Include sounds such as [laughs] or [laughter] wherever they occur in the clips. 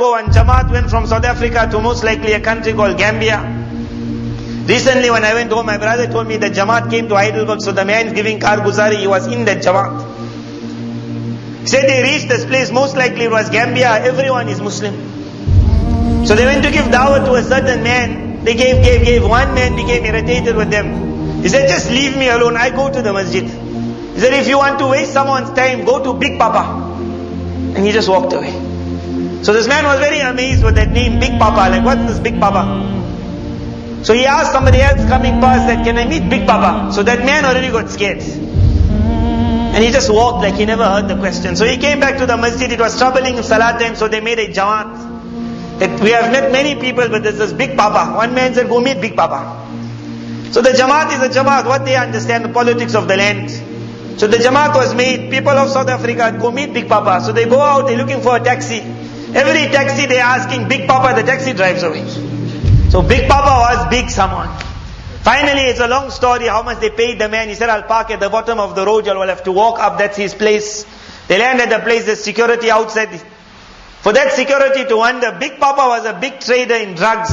ago, one Jamaat went from South Africa to most likely a country called Gambia. Recently when I went home, my brother told me that Jamaat came to Heidelberg, so the man giving Karguzari, he was in that Jamaat. He said they reached this place, most likely it was Gambia, everyone is Muslim. So they went to give dawah to a certain man, they gave, gave, gave, one man became irritated with them. He said, just leave me alone, I go to the masjid. He said, if you want to waste someone's time, go to Big Papa. And he just walked away. So this man was very amazed with that name, Big Papa, like what's this Big Papa? So he asked somebody else coming past that, can I meet Big Papa? So that man already got scared. And he just walked like he never heard the question. So he came back to the masjid, it was troubling in salat time, so they made a jamaat. That we have met many people, but there's this Big Papa. One man said, go meet Big Papa. So the jamaat is a jamaat, what they understand, the politics of the land. So the jamaat was made, people of South Africa go meet Big Papa. So they go out, they're looking for a taxi. Every taxi they're asking Big Papa, the taxi drives away. So Big Papa was big someone. Finally, it's a long story how much they paid the man. He said, I'll park at the bottom of the road, you'll have to walk up, that's his place. They land at the place, there's security outside. For that security to wonder, Big Papa was a big trader in drugs.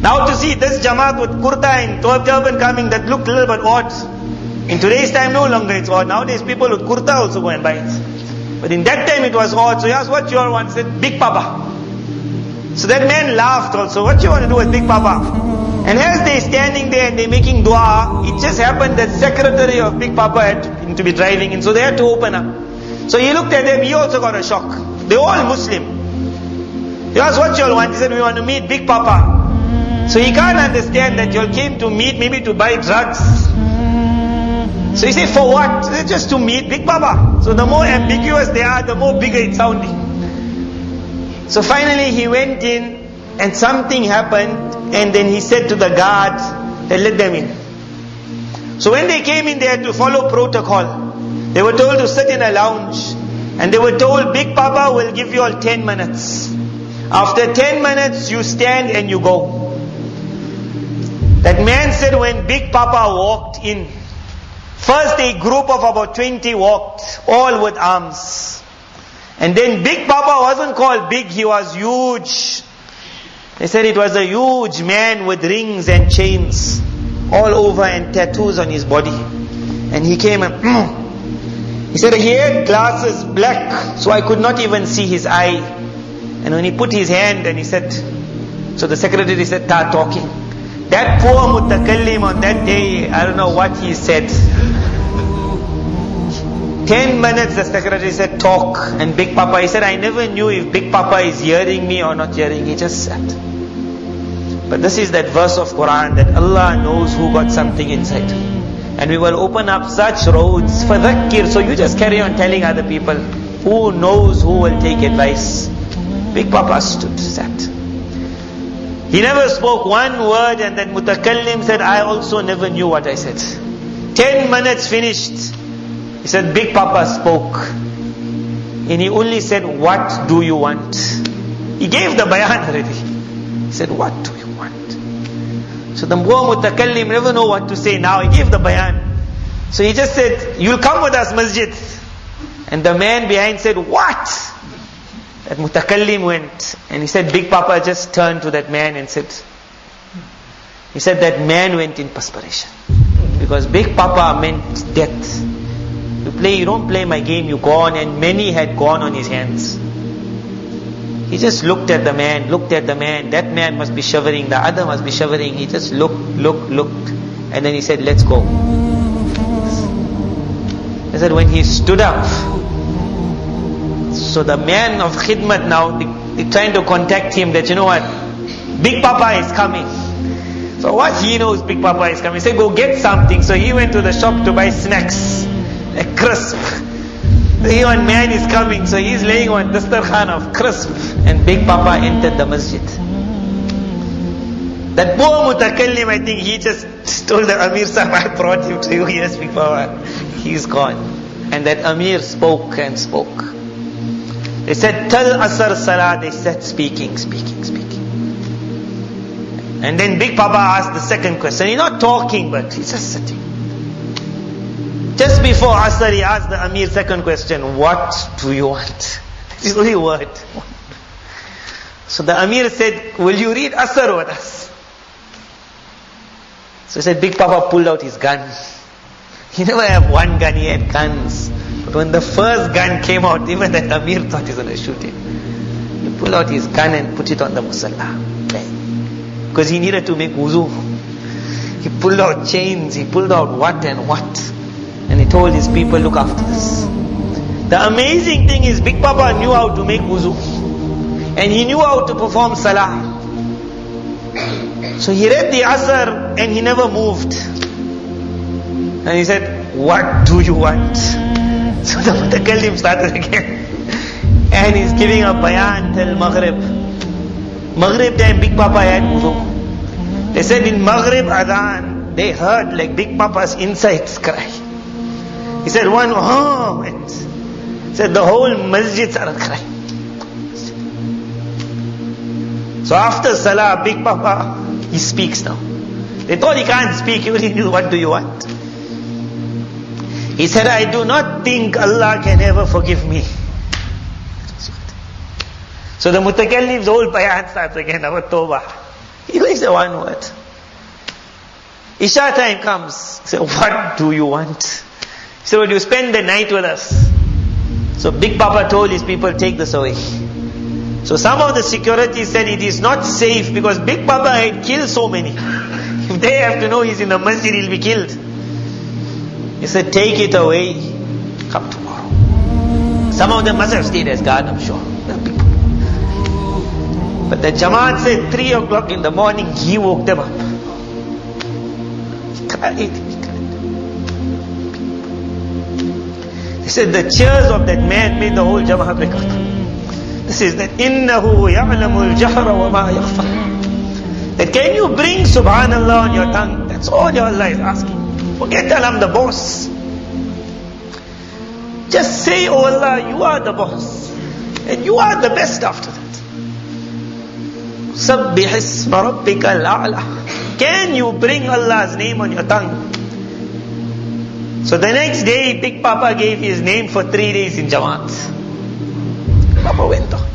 Now to see this Jamaat with kurta and turban coming, that looked a little bit odd. In today's time, no longer it's odd. Nowadays, people with kurta also go and buy it. But in that time, it was odd. So he asked, what you all want? He said, Big Papa. So that man laughed also. What you want to do with Big Papa? And as they standing there and they making dua, it just happened that secretary of Big Papa had to be driving in, so they had to open up. So he looked at them, he also got a shock. They're all Muslim. He asked, what you all want? He said, we want to meet Big Papa. So he can't understand that you all came to meet, maybe to buy drugs. So he said, for what? Just to meet Big Papa. So the more ambiguous they are, the more bigger it's sounding. So finally he went in and something happened and then he said to the guard that let them in. So when they came in they had to follow protocol. They were told to sit in a lounge and they were told Big Papa will give you all 10 minutes. After 10 minutes you stand and you go. That man said when Big Papa walked in, first a group of about 20 walked, all with arms. And then Big Papa wasn't called big, he was huge. They said it was a huge man with rings and chains all over and tattoos on his body. And he came and mm. he said he had glasses black, so I could not even see his eye. And when he put his hand and he said, so the secretary said, start talking. That poor mutakallim on that day, I don't know what he said. Ten minutes the secretary said talk and Big Papa, he said I never knew if Big Papa is hearing me or not hearing, he just sat. But this is that verse of Quran that Allah knows who got something inside. And we will open up such roads for dhakkir, so you just carry on telling other people, who knows who will take advice. Big Papa stood, sat. He never spoke one word and then mutakallim said, I also never knew what I said. Ten minutes finished. He said, Big Papa spoke. And he only said, What do you want? He gave the bayan already. He said, What do you want? So the poor mutakallim never know what to say now. He gave the bayan. So he just said, You'll come with us, masjid. And the man behind said, What? That mutakallim went. And he said, Big Papa just turned to that man and said, He said, That man went in perspiration. Because Big Papa meant death. You play, you don't play my game, you gone, and many had gone on his hands. He just looked at the man, looked at the man. That man must be shivering, the other must be shivering. He just looked, looked, looked, and then he said, "Let's go." He said, when he stood up, so the man of khidmat now, they, they trying to contact him that you know what, Big Papa is coming. So what he knows, Big Papa is coming. He said, go get something. So he went to the shop to buy snacks a crisp. The one man is coming, so he's laying on dastarkhan of crisp. And Big Papa entered the masjid. That poor mutakallim, I think he just told the Amir Sahib, I brought him to you, yes, Big Papa. He's gone. And that Amir spoke and spoke. They said, Tell Asr Salah. They said, speaking, speaking, speaking. And then Big Papa asked the second question. He's not talking, but he's just sitting. Just before Asr, he asked the Amir second question, what do you want? [laughs] Is only word. So the Amir said, will you read Asr with us? So he said, Big Papa pulled out his gun. [laughs] He never had one gun, he had guns. When the first gun came out, [laughs] even that Amir thought he's going to shoot him. He pulled out his gun and put it on the musalla. Because he needed to make wuzu. He pulled out chains, he pulled out what and what. And he told his people, look after this. The amazing thing is Big Papa knew how to make wuzu. And he knew how to perform salah. So he read the Asr and he never moved. And he said, what do you want? So the mutakallim started again. And he's giving a bayan till Maghrib. Maghrib time Big Papa had wudu. They said in Maghrib Adhan, they heard like Big Papa's insides cry. He said one oh, moment. He said the whole masjid started crying. So after Salah, Big Papa, he speaks now. They thought he can't speak, he only knew what do you want. He said, I do not think Allah can ever forgive me. So the mutakallim's whole bayan starts again, our tawbah. He only said one word. Isha time comes. Said, what do you want? He said, will you spend the night with us? So Big Papa told his people, take this away. So some of the security said it is not safe because Big Papa had killed so many. [laughs] If they have to know he's in the masjid, he'll be killed. He said, take it away. Come tomorrow. Some of them must have stayed as guard, I'm sure. But the Jamaat said 3 o'clock in the morning, he woke them up. He cried. He cried. He said the cheers of that man made the whole Jamaat break up. This is that إِنَّهُ يَعْلَمُ الْجَهْرَ وَمَا يَخْفَى That can you bring subhanallah on your tongue? That's all your Allah is asking. Forget that I'm the boss. Just say, oh Allah, you are the boss. And you are the best after that. سَبِّحِ اسْمَ رَبِّكَ الْأَعْلَى Can you bring Allah's name on your tongue? So the next day, Big Papa gave his name for three days in Jamaat. Papa went out.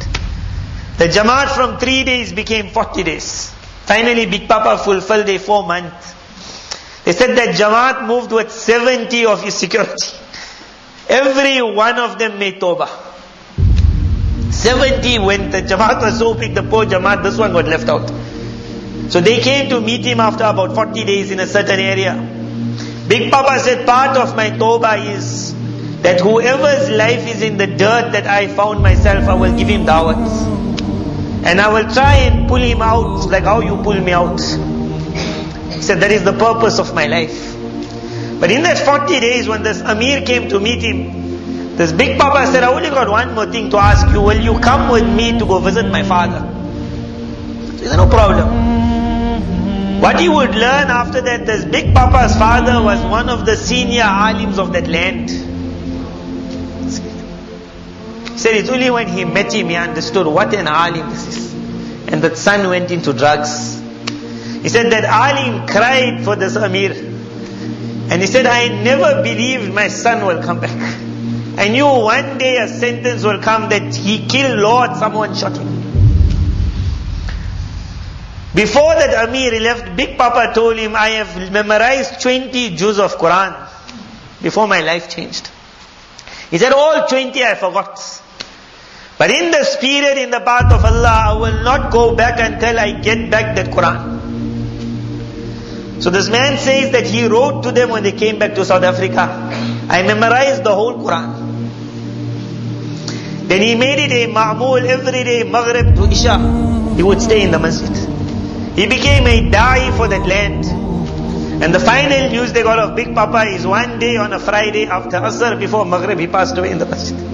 The Jamaat from three days became 40 days. Finally, Big Papa fulfilled a four month. they said that Jamaat moved with 70 of his security. Every one of them made Tawbah. 70 when the Jamaat was so big, the poor Jamaat, this one got left out. So they came to meet him after about 40 days in a certain area. Big Papa said, part of my Tawbah is that whoever's life is in the dirt that I found myself, I will give him dawat. And I will try and pull him out like how you pull me out. He said, that is the purpose of my life. But in that 40 days when this Amir came to meet him, this big Papa said, I only got one more thing to ask you. Will you come with me to go visit my father? So he said, no problem. What he would learn after that, this big Papa's father was one of the senior alims of that land. He said it's only when he met him he understood what an alim this is. And that son went into drugs. He said that alim cried for this Amir. And he said, I never believed my son will come back. I knew one day a sentence will come that he killed Lord, someone shot him. Before that Amir left, Big Papa told him, I have memorized 20 juz of Quran before my life changed. He said, all 20 I forgot. But in this period in the path of Allah, I will not go back until I get back that Quran. So this man says that he wrote to them when they came back to South Africa. I memorized the whole Quran. Then he made it a ma'mul every day, Maghrib to Isha. He would stay in the masjid. He became a da'i for that land. And the final news they got of Big Papa is one day on a Friday after Asr before Maghrib he passed away in the masjid.